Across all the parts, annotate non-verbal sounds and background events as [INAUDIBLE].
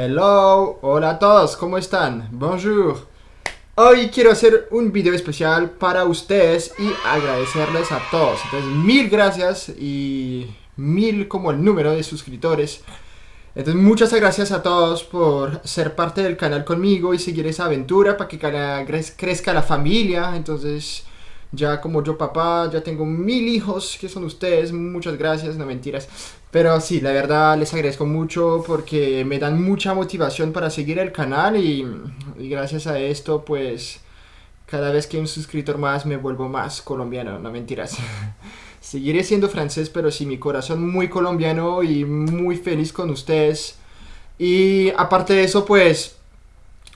Hello, hola a todos, ¿cómo están? Bonjour. Hoy quiero hacer un video especial para ustedes y agradecerles a todos. Entonces, mil gracias y mil como el número de suscriptores. Entonces, muchas gracias a todos por ser parte del canal conmigo y seguir esa aventura para que crezca la familia. Entonces, ya como yo papá, ya tengo mil hijos que son ustedes, muchas gracias, no mentiras. Pero sí, la verdad les agradezco mucho porque me dan mucha motivación para seguir el canal y, gracias a esto pues cada vez que hay un suscriptor más me vuelvo más colombiano, no mentiras. [LAUGHS] Seguiré siendo francés, pero sí, mi corazón muy colombiano y muy feliz con ustedes. Y aparte de eso, pues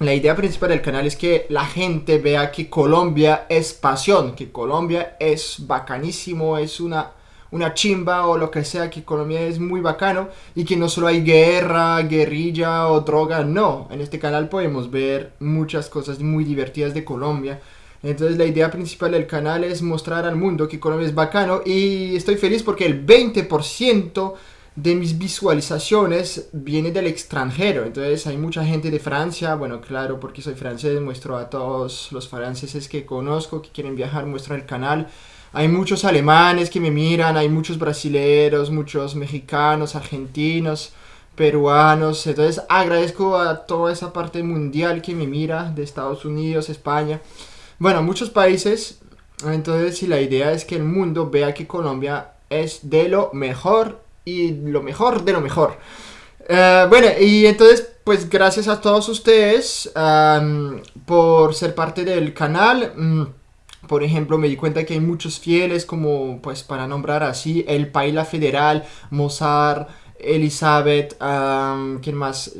la idea principal del canal es que la gente vea que Colombia es pasión, que Colombia es bacanísimo, es una, una chimba o lo que sea, que Colombia es muy bacano y que no solo hay guerra, guerrilla o droga, no. En este canal podemos ver muchas cosas muy divertidas de Colombia. Entonces la idea principal del canal es mostrar al mundo que Colombia es bacano y estoy feliz porque el 20% de mis visualizaciones viene del extranjero. Entonces hay mucha gente de Francia, bueno, claro, porque soy francés, muestro a todos los franceses que conozco, que quieren viajar, muestro el canal. Hay muchos alemanes que me miran, hay muchos brasileros, muchos mexicanos, argentinos, peruanos. Entonces agradezco a toda esa parte mundial que me mira, de Estados Unidos, España. Bueno, muchos países. Entonces, si la idea es que el mundo vea que Colombia es de lo mejor y lo mejor de lo mejor. Eh, bueno, y entonces, pues gracias a todos ustedes por ser parte del canal. Mm, por ejemplo, me di cuenta que hay muchos fieles, como pues para nombrar así, El Paila Federal, Mozart, Elizabeth, ¿quién más?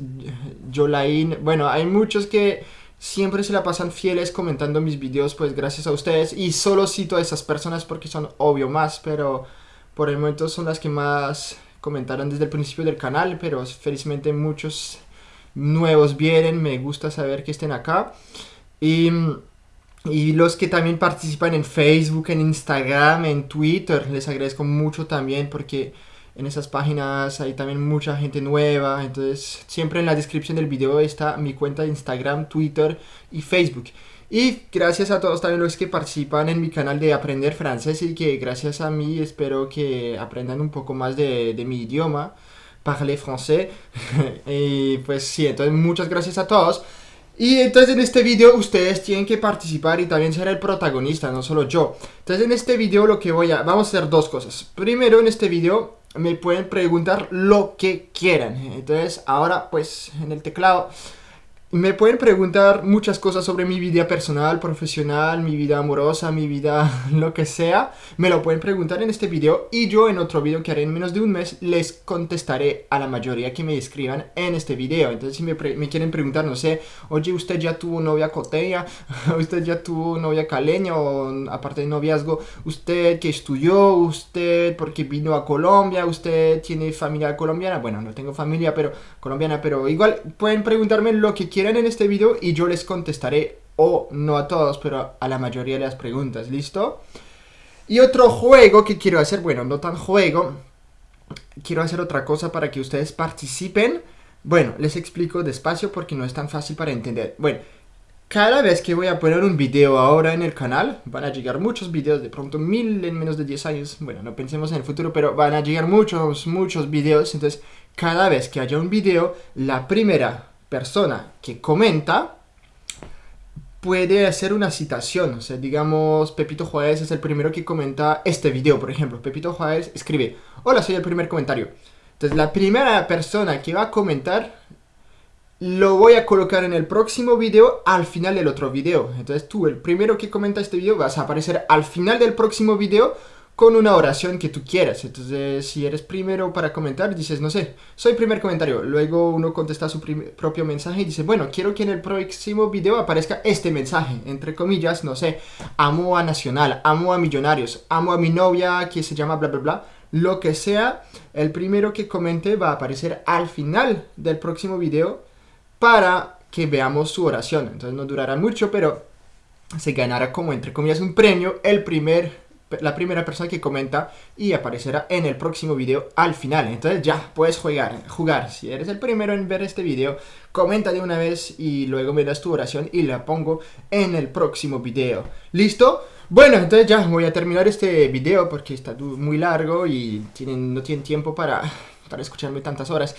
Jolain. Bueno, hay muchos que siempre se la pasan fieles comentando mis videos, pues gracias a ustedes. Y solo cito a esas personas porque son obvio más, pero por el momento son las que más comentaron desde el principio del canal, pero felizmente muchos nuevos vienen, me gusta saber que estén acá. Y, y los que también participan en Facebook, en Instagram, en Twitter, les agradezco mucho también porque en esas páginas hay también mucha gente nueva, entonces siempre en la descripción del video está mi cuenta de Instagram, Twitter y Facebook. Y gracias a todos también los que participan en mi canal de Aprender Francés y que gracias a mí espero que aprendan un poco más de, mi idioma, parler français. [LAUGHS] y pues sí, entonces muchas gracias a todos. Y entonces en este video ustedes tienen que participar y también ser el protagonista, no solo yo. Entonces en este video lo que voy a... Vamos a hacer dos cosas. Primero en este video me pueden preguntar lo que quieran. Entonces ahora pues en el teclado me pueden preguntar muchas cosas sobre mi vida personal, profesional, mi vida amorosa, mi vida [LAUGHS] lo que sea. Me lo pueden preguntar en este video y yo en otro video que haré en menos de un mes les contestaré a la mayoría que me escriban en este video. Entonces si me, quieren preguntar, no sé, oye, ¿usted ya tuvo novia coteña? [LAUGHS] ¿Usted ya tuvo novia caleña? O aparte de noviazgo, ¿usted que estudió? ¿Usted porque vino a Colombia? ¿Usted tiene familia colombiana? Bueno, no tengo familia pero colombiana, pero igual pueden preguntarme lo que quieran en este video y yo les contestaré, o no a todos, pero a la mayoría de las preguntas, ¿listo? Y otro juego que quiero hacer, bueno, no tan juego, quiero hacer otra cosa para que ustedes participen. Bueno, les explico despacio porque no es tan fácil para entender. Bueno, cada vez que voy a poner un video ahora en el canal, van a llegar muchos videos, de pronto mil en menos de 10 años, bueno, no pensemos en el futuro, pero van a llegar muchos, muchos videos, entonces cada vez que haya un video, la primera persona que comenta puede hacer una citación. O sea, digamos, Pepito Juárez es el primero que comenta este video, por ejemplo. Pepito Juárez escribe, hola, soy el primer comentario. Entonces, la primera persona que va a comentar lo voy a colocar en el próximo video al final del otro video. Entonces tú, el primero que comenta este video, vas a aparecer al final del próximo video con una oración que tú quieras. Entonces, si eres primero para comentar, dices, no sé, soy primer comentario. Luego uno contesta su propio mensaje y dice, bueno, quiero que en el próximo video aparezca este mensaje. Entre comillas, no sé, amo a Nacional, amo a Millonarios, amo a mi novia que se llama bla bla bla. Lo que sea, el primero que comente va a aparecer al final del próximo video para que veamos su oración. Entonces no durará mucho, pero se ganará como entre comillas un premio el primer la primera persona que comenta y aparecerá en el próximo video al final. Entonces ya puedes jugar, jugar. Si eres el primero en ver este video, comenta de una vez y luego me das tu oración y la pongo en el próximo video. ¿Listo? Bueno, entonces ya voy a terminar este video porque está muy largo y tienen, no tienen tiempo para, para escucharme tantas horas.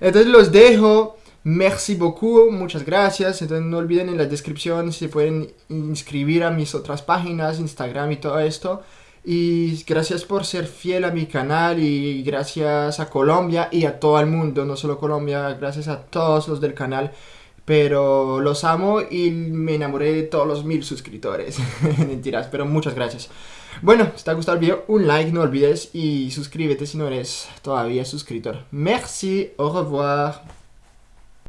Entonces los dejo. Merci beaucoup, muchas gracias. Entonces no olviden en la descripción si pueden inscribir a mis otras páginas, Instagram y todo esto. Y gracias por ser fiel a mi canal y gracias a Colombia y a todo el mundo, no solo Colombia, gracias a todos los del canal. Pero los amo y me enamoré de todos los mil suscriptores. [LAUGHS] Mentiras, pero muchas gracias. Bueno, si te ha gustado el video, un like, no olvides y suscríbete si no eres todavía suscriptor. Merci, au revoir.